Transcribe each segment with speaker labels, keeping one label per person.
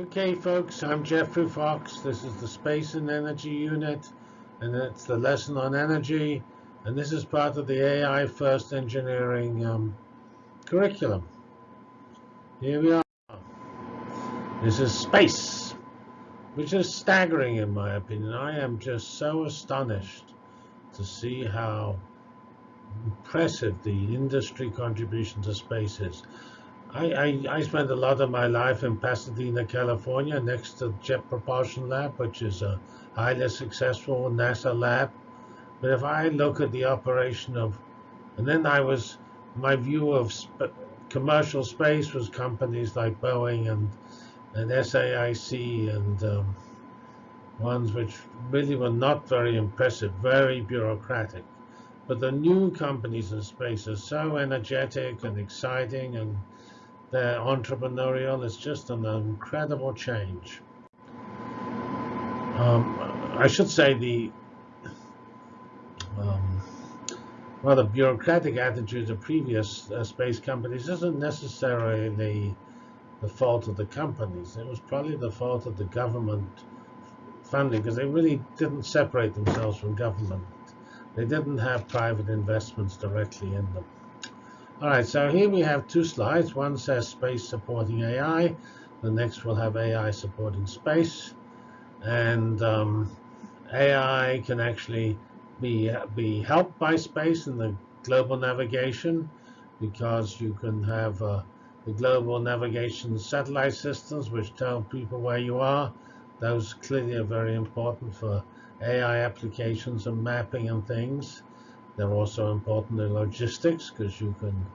Speaker 1: Okay, folks, I'm Geoffrey Fox. This is the Space and Energy Unit, and it's the lesson on energy. And this is part of the AI First Engineering um, curriculum. Here we are. This is space, which is staggering in my opinion. I am just so astonished to see how impressive the industry contribution to space is. I, I, I, spent a lot of my life in Pasadena, California, next to Jet Propulsion Lab, which is a highly successful NASA lab. But if I look at the operation of, and then I was, my view of sp commercial space was companies like Boeing and, and SAIC and um, ones which really were not very impressive, very bureaucratic. But the new companies in space are so energetic and exciting and they're entrepreneurial. It's just an incredible change. Um, I should say the um, rather bureaucratic attitudes of previous uh, space companies isn't necessarily the fault of the companies. It was probably the fault of the government funding because they really didn't separate themselves from government. They didn't have private investments directly in them. All right, so here we have two slides. One says space supporting AI. The next will have AI supporting space. And um, AI can actually be, be helped by space in the global navigation because you can have uh, the global navigation satellite systems which tell people where you are. Those clearly are very important for AI applications and mapping and things. They're also important in logistics because you can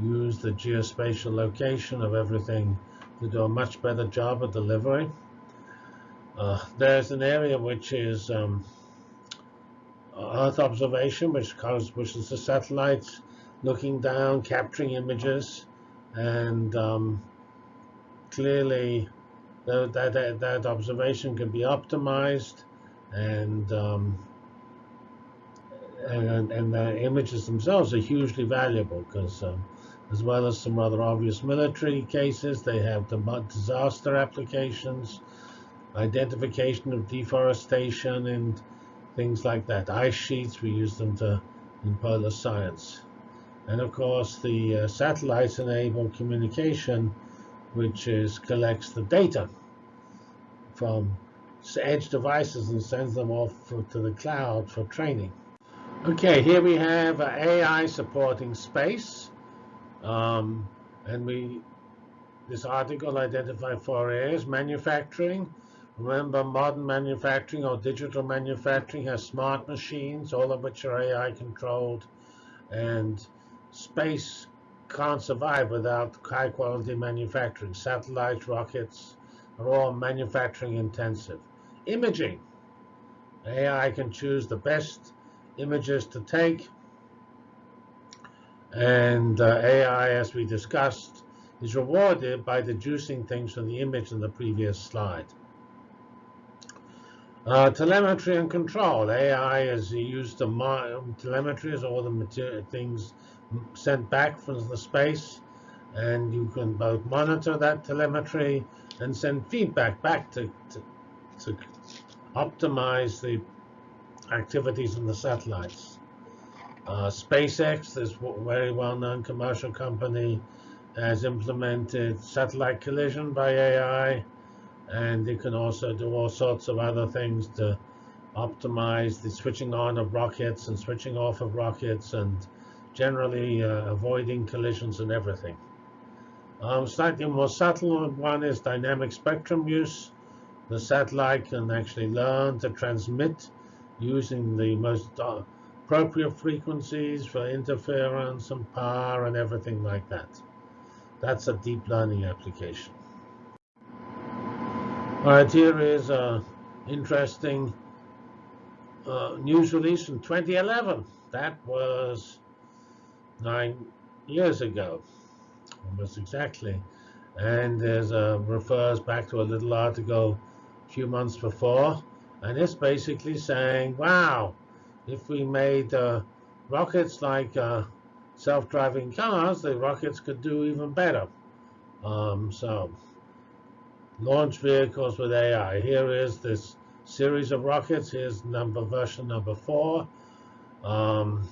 Speaker 1: use the geospatial location of everything to do a much better job of delivery. Uh, there's an area which is um, Earth observation, which, causes, which is the satellites looking down, capturing images, and um, clearly that, that, that observation can be optimized and um, and, and the images themselves are hugely valuable because um, as well as some rather obvious military cases, they have the disaster applications, identification of deforestation and things like that. Ice sheets, we use them to in polar science. And of course, the uh, satellites enable communication, which is collects the data from edge devices and sends them off for, to the cloud for training. Okay, here we have uh, AI supporting space. Um, and we, this article identified four areas. Manufacturing. Remember, modern manufacturing or digital manufacturing has smart machines, all of which are AI controlled. And space can't survive without high quality manufacturing. Satellites, rockets are all manufacturing intensive. Imaging. AI can choose the best images to take. And uh, AI, as we discussed, is rewarded by deducing things from the image in the previous slide. Uh, telemetry and control. AI is used to telemetry is all the things sent back from the space, and you can both monitor that telemetry and send feedback back to, to to optimize the activities in the satellites. Uh, SpaceX, this very well-known commercial company, has implemented satellite collision by AI, and it can also do all sorts of other things to optimize the switching on of rockets and switching off of rockets and generally uh, avoiding collisions and everything. Um, slightly more subtle one is dynamic spectrum use the satellite can actually learn to transmit using the most uh, appropriate frequencies for interference and power and everything like that. That's a deep learning application. All right, here is an interesting uh, news release from 2011. That was nine years ago, almost exactly. And there's a refers back to a little article a few months before, and it's basically saying, wow, if we made uh, rockets like uh, self-driving cars, the rockets could do even better. Um, so launch vehicles with AI. Here is this series of rockets. Here's number version number four, um,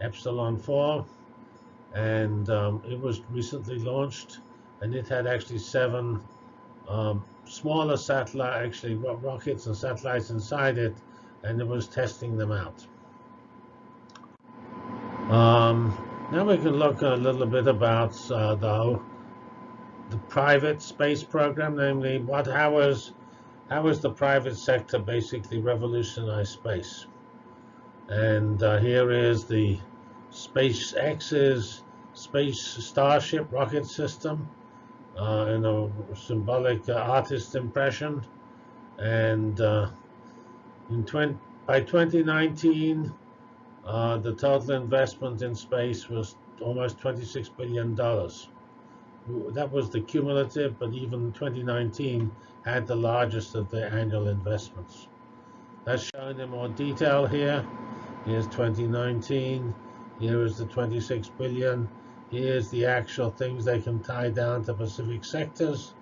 Speaker 1: Epsilon 4, and um, it was recently launched, and it had actually seven um, smaller satellite, actually rockets and satellites inside it, and it was testing them out. Um, now we can look a little bit about uh, the, the private space program, namely what how is the private sector basically revolutionized space? And uh, here is the SpaceX's Space Starship rocket system uh, in a symbolic uh, artist impression. And uh, in 20, by 2019, uh, the total investment in space was almost $26 billion. That was the cumulative, but even 2019 had the largest of the annual investments. That's shown in more detail here. Here's 2019. Here is the 26 billion. Here's the actual things they can tie down to specific sectors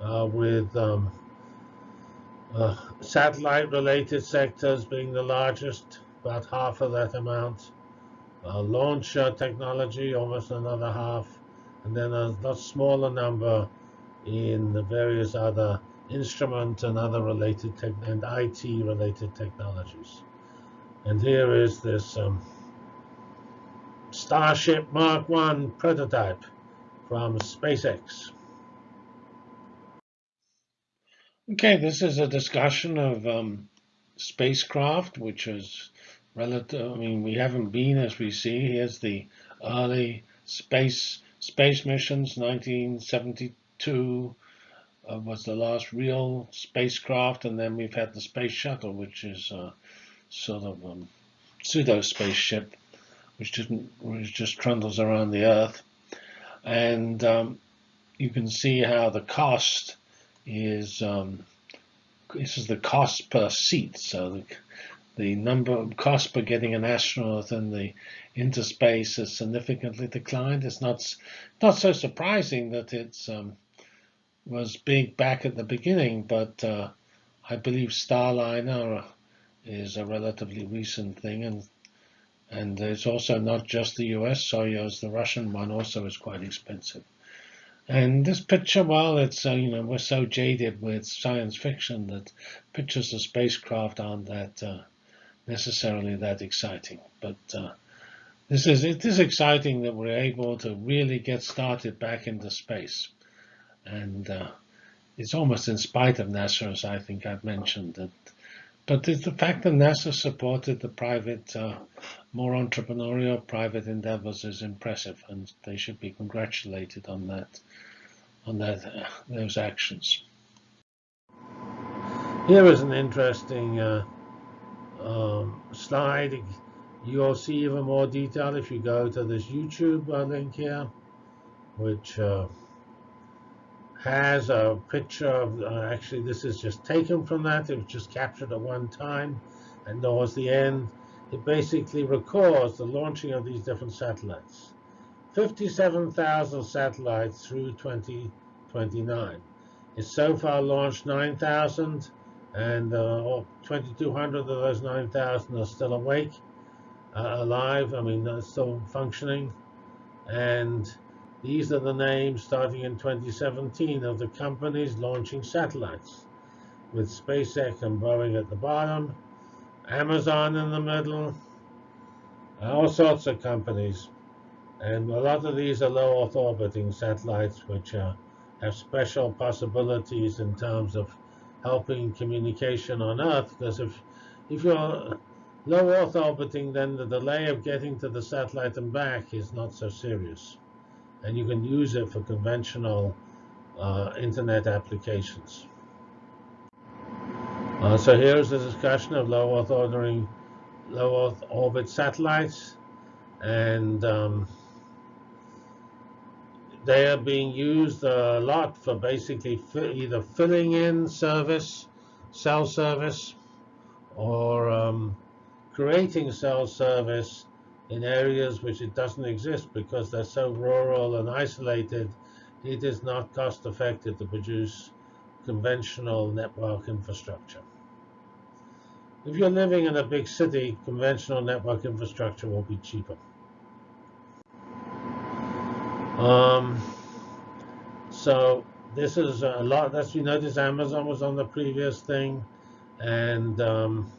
Speaker 1: uh, with um, uh, satellite-related sectors being the largest, about half of that amount. Uh, launch technology, almost another half. And then a lot smaller number in the various other instrument and other related tech and IT related technologies. And here is this um, Starship Mark 1 prototype from SpaceX. Okay, this is a discussion of um, spacecraft, which is relative. I mean, we haven't been, as we see, here's the early space space missions, 1972 uh, was the last real spacecraft, and then we've had the space shuttle, which is uh, sort of um, pseudo spaceship, which didn't, which just trundles around the Earth, and um, you can see how the cost is. Um, this is the cost per seat, so the the number of cost per getting an astronaut in the into space has significantly declined. It's not not so surprising that it's um, was big back at the beginning, but uh, I believe Starliner is a relatively recent thing, and and it's also not just the U.S. Soyuz, the Russian one also is quite expensive. And this picture, well, it's uh, you know we're so jaded with science fiction that pictures of spacecraft aren't that uh, necessarily that exciting. But uh, this is it is exciting that we're able to really get started back into space. And uh, it's almost in spite of NASA, as I think I've mentioned. That, but the fact that NASA supported the private, uh, more entrepreneurial private endeavors is impressive, and they should be congratulated on that, on that, uh, those actions. Here is an interesting uh, um, slide. You'll see even more detail if you go to this YouTube uh, link here, which uh, has a picture of, uh, actually this is just taken from that, it was just captured at one time, and towards the end, it basically records the launching of these different satellites. 57,000 satellites through 2029. It's so far launched 9,000, and uh, 2,200 of those 9,000 are still awake, uh, alive, I mean, still functioning. And these are the names starting in 2017 of the companies launching satellites, with SpaceX and Boeing at the bottom, Amazon in the middle, all sorts of companies. And a lot of these are low Earth orbiting satellites, which uh, have special possibilities in terms of helping communication on Earth. Because if, if you're low Earth orbiting, then the delay of getting to the satellite and back is not so serious and you can use it for conventional uh, internet applications. Uh, so here's the discussion of low Earth ordering, low Earth orbit satellites, and um, they are being used a lot for basically either filling in service, cell service, or um, creating cell service in areas which it doesn't exist because they're so rural and isolated, it is not cost effective to produce conventional network infrastructure. If you're living in a big city, conventional network infrastructure will be cheaper. Um, so this is a lot. As you notice, Amazon was on the previous thing, and um,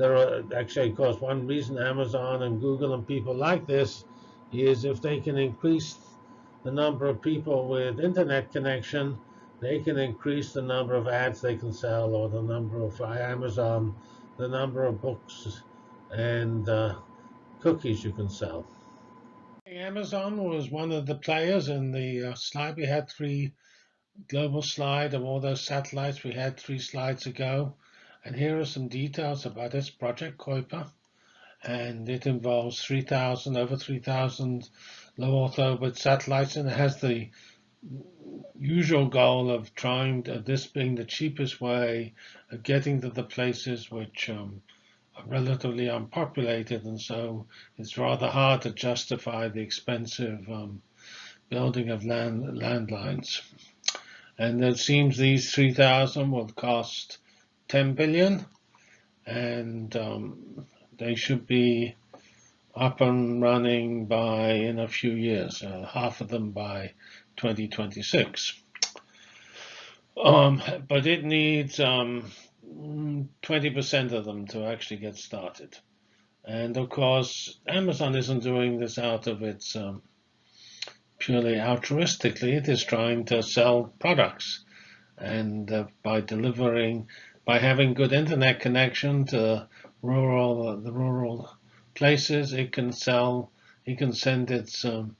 Speaker 1: there are actually, of course, one reason Amazon and Google and people like this is if they can increase the number of people with internet connection, they can increase the number of ads they can sell or the number of Amazon, the number of books and uh, cookies you can sell. Amazon was one of the players in the uh, slide. We had three global slide of all those satellites we had three slides ago. And here are some details about this project, Kuiper. And it involves 3,000, over 3,000 low Earth orbit satellites, and it has the usual goal of trying to, this being the cheapest way of getting to the places which um, are relatively unpopulated, and so it's rather hard to justify the expensive um, building of land landlines. And it seems these 3,000 will cost 10 billion, and um, they should be up and running by in a few years, uh, half of them by 2026. Um, but it needs 20% um, of them to actually get started. And of course, Amazon isn't doing this out of its um, purely altruistically. It is trying to sell products. And uh, by delivering, by having good internet connection to rural, uh, the rural places, it can sell, it can send its um,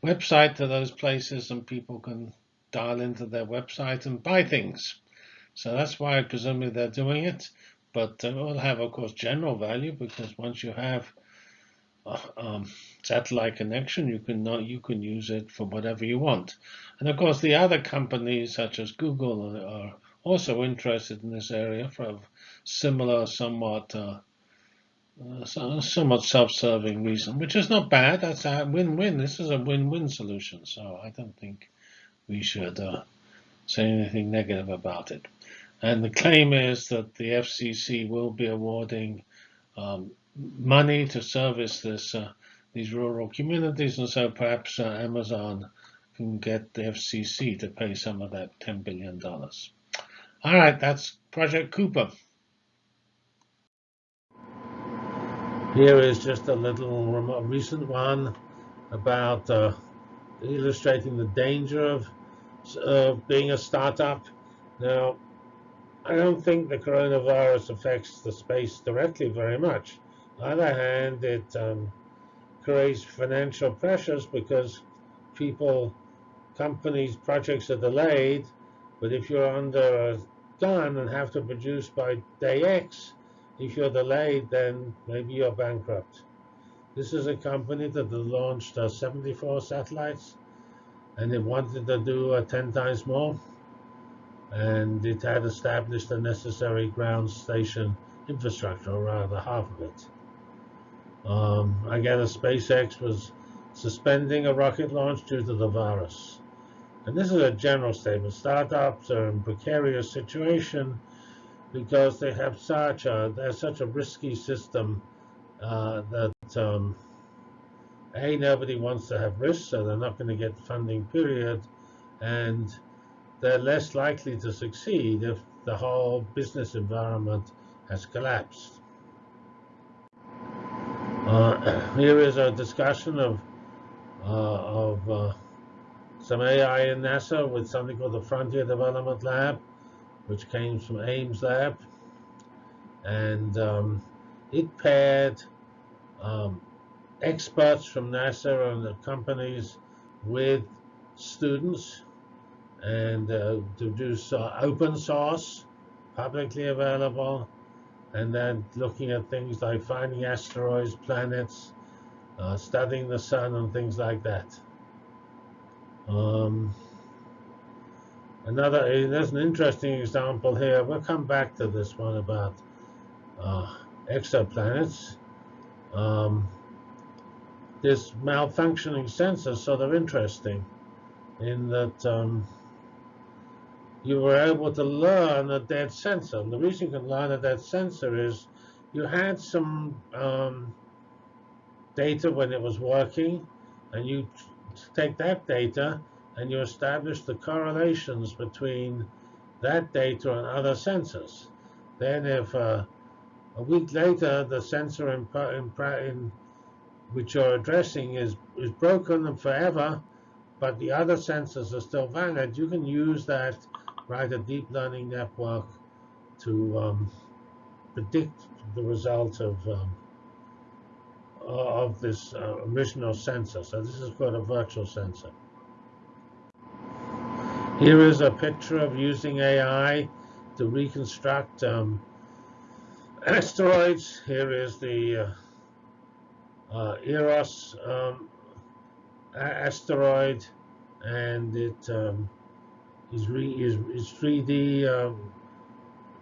Speaker 1: website to those places and people can dial into their website and buy things. So that's why presumably they're doing it. But it will have, of course, general value because once you have uh, um, satellite connection, you can not, you can use it for whatever you want. And of course, the other companies such as Google are also interested in this area for a similar, somewhat uh, uh, somewhat self-serving reason, which is not bad. That's a win-win. This is a win-win solution, so I don't think we should uh, say anything negative about it. And the claim is that the FCC will be awarding um, money to service this uh, these rural communities, and so perhaps uh, Amazon can get the FCC to pay some of that $10 billion. All right, that's Project Kuiper. Here is just a little recent one about uh, illustrating the danger of uh, being a startup. Now, I don't think the coronavirus affects the space directly very much. On the other hand, it um, creates financial pressures because people, companies, projects are delayed. But if you're under a gun and have to produce by day X, if you're delayed, then maybe you're bankrupt. This is a company that launched uh, 74 satellites, and it wanted to do uh, 10 times more. And it had established the necessary ground station infrastructure, or rather half of it. Um, again, SpaceX was suspending a rocket launch due to the virus. And this is a general statement. Startups are in precarious situation because they have such a they're such a risky system uh, that um, a nobody wants to have risk, so they're not going to get funding. Period, and they're less likely to succeed if the whole business environment has collapsed. Uh, here is a discussion of uh, of uh, some AI in NASA with something called the Frontier Development Lab which came from Ames Lab. And um, it paired um, experts from NASA and the companies with students and uh, to do uh, open source, publicly available, and then looking at things like finding asteroids, planets, uh, studying the sun, and things like that. Um, Another, eh, there's an interesting example here. We'll come back to this one about uh, exoplanets. Um, this malfunctioning sensors sort of interesting in that um, you were able to learn a dead sensor. And the reason you can learn a dead sensor is you had some um, data when it was working, and you take that data and you establish the correlations between that data and other sensors. Then if uh, a week later the sensor in, in, which you're addressing is, is broken forever, but the other sensors are still valid, you can use that, write a deep learning network to um, predict the result of um, of this uh, original sensor. So this is called a virtual sensor. Here is a picture of using AI to reconstruct um, asteroids. Here is the uh, uh, Eros um, asteroid, and it um, is, re is, is 3D um,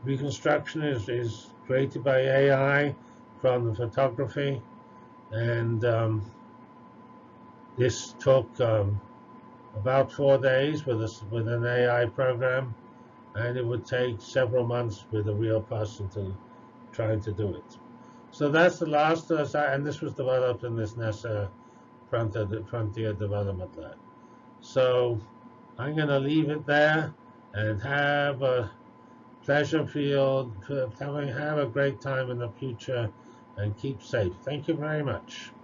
Speaker 1: reconstruction is, is created by AI from the photography, and um, this took um, about four days with, a, with an AI program, and it would take several months with a real person to trying to do it. So that's the last, uh, and this was developed in this NASA Frontier Development Lab. So I'm going to leave it there and have a pleasure field, have a great time in the future, and keep safe. Thank you very much.